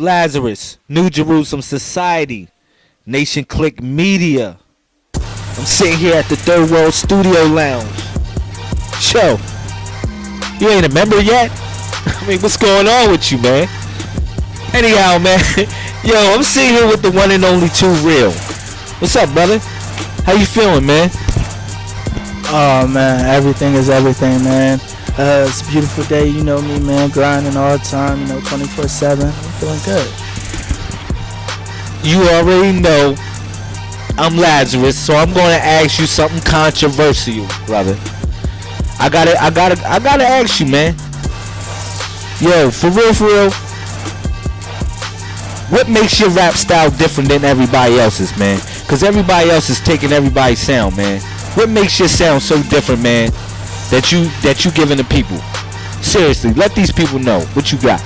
Lazarus, New Jerusalem Society, Nation Click Media. I'm sitting here at the Third World Studio Lounge. Show, you ain't a member yet? I mean, what's going on with you, man? Anyhow, man, yo, I'm sitting here with the one and only Two Real. What's up, brother? How you feeling, man? Oh man, everything is everything, man. Uh, it's a beautiful day, you know me, man. Grinding all the time, you know, 24/7. I'm feeling good. You already know I'm Lazarus, so I'm going to ask you something controversial, brother. I gotta, I gotta, I gotta ask you, man. Yo, for real, for real. What makes your rap style different than everybody else's, man? Cause everybody else is taking everybody's sound, man. What makes your sound so different, man? That you that you giving the people. Seriously, let these people know what you got.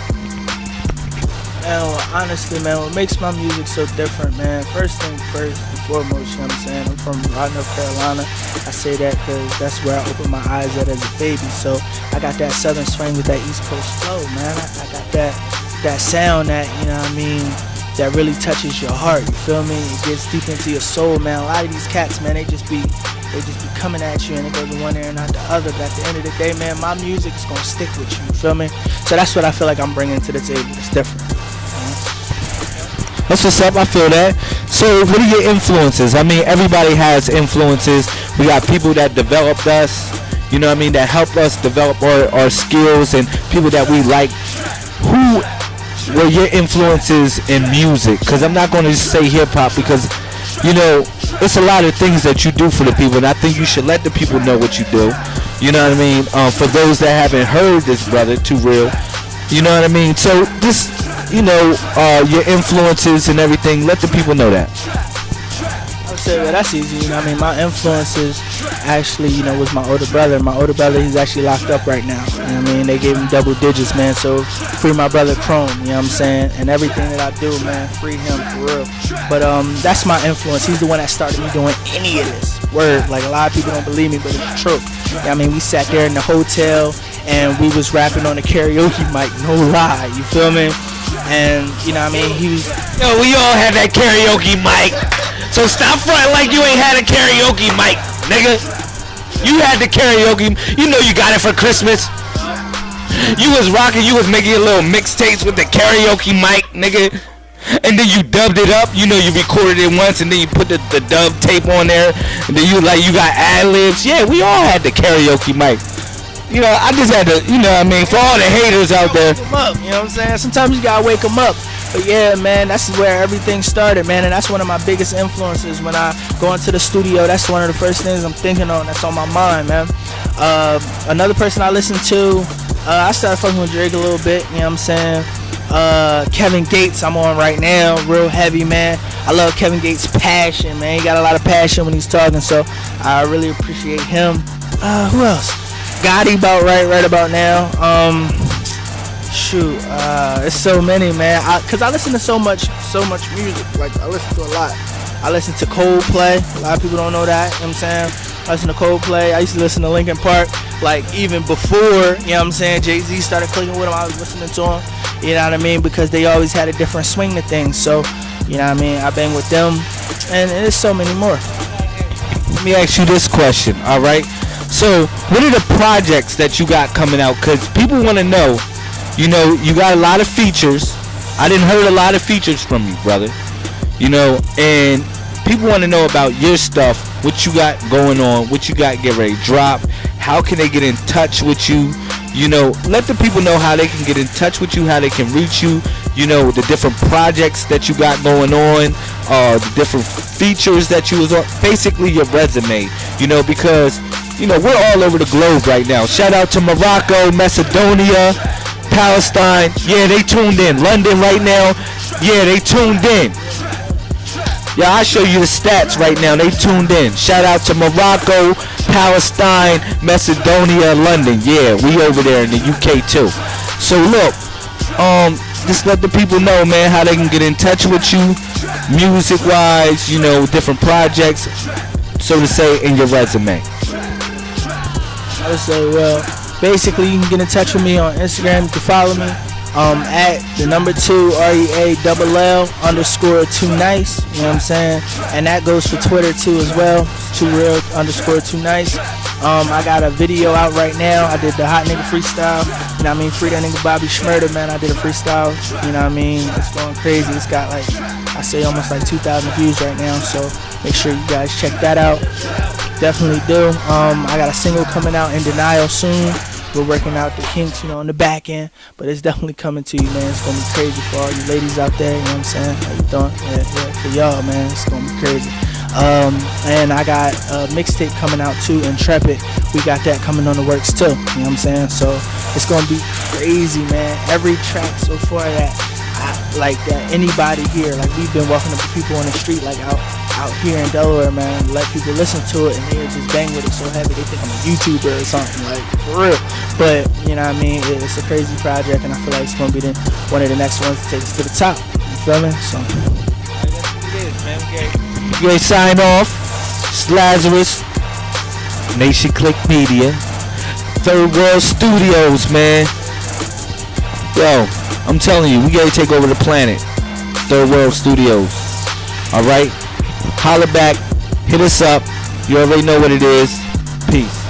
Man, well, honestly, man, what makes my music so different, man? First thing first and foremost, you know what I'm saying? I'm from Raleigh, North Carolina. I say that because that's where I opened my eyes at as a baby. So I got that southern swing with that East Coast flow, man. I, I got that that sound that you know what I mean that really touches your heart. You feel me? It gets deep into your soul, man. A lot of these cats, man, they just be they just be coming at you and it goes to one ear and not the other. But at the end of the day, man, my music's gonna stick with you. You feel me? So that's what I feel like I'm bringing to the table. It's different. That's what's up. I feel that. So, what are your influences? I mean, everybody has influences. We got people that developed us. You know what I mean? That helped us develop our, our skills and people that we like. Who were your influences in music? Because I'm not going to say hip hop because, you know, it's a lot of things that you do for the people, and I think you should let the people know what you do. You know what I mean? Um, for those that haven't heard this, brother, too real. You know what I mean? So this, you know, uh, your influences and everything. Let the people know that. Say well, that's easy. You know, I mean, my influences actually, you know, was my older brother. My older brother, he's actually locked up right now. You know I mean? They gave him double digits, man. So free my brother Chrome. You know what I'm saying? And everything that I do, man, free him for real. But um, that's my influence. He's the one that started me doing any of this. Word. Like a lot of people don't believe me, but it's true. You know I mean, we sat there in the hotel and we was rapping on the karaoke mic. No lie. You feel me? And you know what I mean? He was. Yo, we all had that karaoke mic. So stop fronting like you ain't had a karaoke mic, nigga. You had the karaoke. You know you got it for Christmas. You was rocking. You was making little mixtapes with the karaoke mic, nigga. And then you dubbed it up. You know you recorded it once, and then you put the, the dub tape on there. And then you like you got ad libs. Yeah, we all had the karaoke mic. You know, I just had to. You know, what I mean, for all the haters out there. Up, you know what I'm saying? Sometimes you gotta wake them up. But yeah, man, that's where everything started, man, and that's one of my biggest influences when I go into the studio. That's one of the first things I'm thinking on. That's on my mind, man. Uh, another person I listen to, uh, I started fucking with Drake a little bit. You know what I'm saying? Uh, Kevin Gates, I'm on right now, real heavy, man. I love Kevin Gates' passion, man. He got a lot of passion when he's talking, so I really appreciate him. Uh, who else? Gotti about right, right about now. Um, shoot uh it's so many man. I, cause i listen to so much so much music. Like i listen to a lot. I listen to coldplay. A lot of people don't know that you know what i'm saying? I listen to coldplay. I used to listen to linkin park like even before you know what i'm saying? Jay-z started clicking with him. I was listening to him you know what i mean? Because they always had a different swing to things. So you know what i mean? I bang with them and there's so many more. Let me ask you this question, all right? So, what are the projects that you got coming out? Because people want to know, you know, you got a lot of features. I didn't heard a lot of features from you, brother. You know, and people want to know about your stuff, what you got going on, what you got get ready drop. How can they get in touch with you? You know, let the people know how they can get in touch with you, how they can reach you. You know, the different projects that you got going on, uh, the different features that you was on. Basically, your resume. You know, because you know we're all over the globe right now. Shout out to Morocco, Macedonia, Palestine. Yeah, they tuned in. London right now. Yeah, they tuned in. Yeah, I'll show you the stats right now. They tuned in. Shout out to Morocco, Palestine, Macedonia, London. Yeah, we over there in the UK too. So look, um, just let the people know, man, how they can get in touch with you, music wise, you know, different projects, so to say, in your resume. I say, well, basically, you can get in touch with me on Instagram. You can follow me. um, at the number two R E A double L underscore too nice. You know what I'm saying? And that goes for Twitter too as well. Too real underscore too nice. Um, I got a video out right now. I did the hot nigga freestyle. You know what I mean? Free that nigga Bobby Shmurda, man. I did a freestyle. You know what I mean? It's going crazy. It's got like I say almost like 2,000 views right now. So make sure you guys check that out. Definitely do. Um, I got a single coming out in denial soon. We're working out the kinks, you know, on the back end, but it's definitely coming to you, man. It's gonna be crazy for all you ladies out there. You know what I'm saying? How you doing? Yeah, yeah, for y'all, man. It's gonna be crazy. Um, and I got a mixtape coming out too, Intrepid. We got that coming on the works too. You know what I'm saying? So it's gonna be crazy, man. Every track so far that I, like that anybody here, like we've been walking up to people on the street, like out out here in Delaware, man. Let people listen to it and they just bang with it so heavy they think I'm a YouTuber or something, like for real. But you know what I mean? It's a crazy project, and I feel like it's gonna be the, one of the next ones to take us to the top. You feel me? So. You guys sign off. It's Lazarus. Nation Click Media. Third World Studios, man. Yo, I'm telling you, we gotta take over the planet. Third World Studios. Alright? Holla back. Hit us up. You already know what it is. Peace.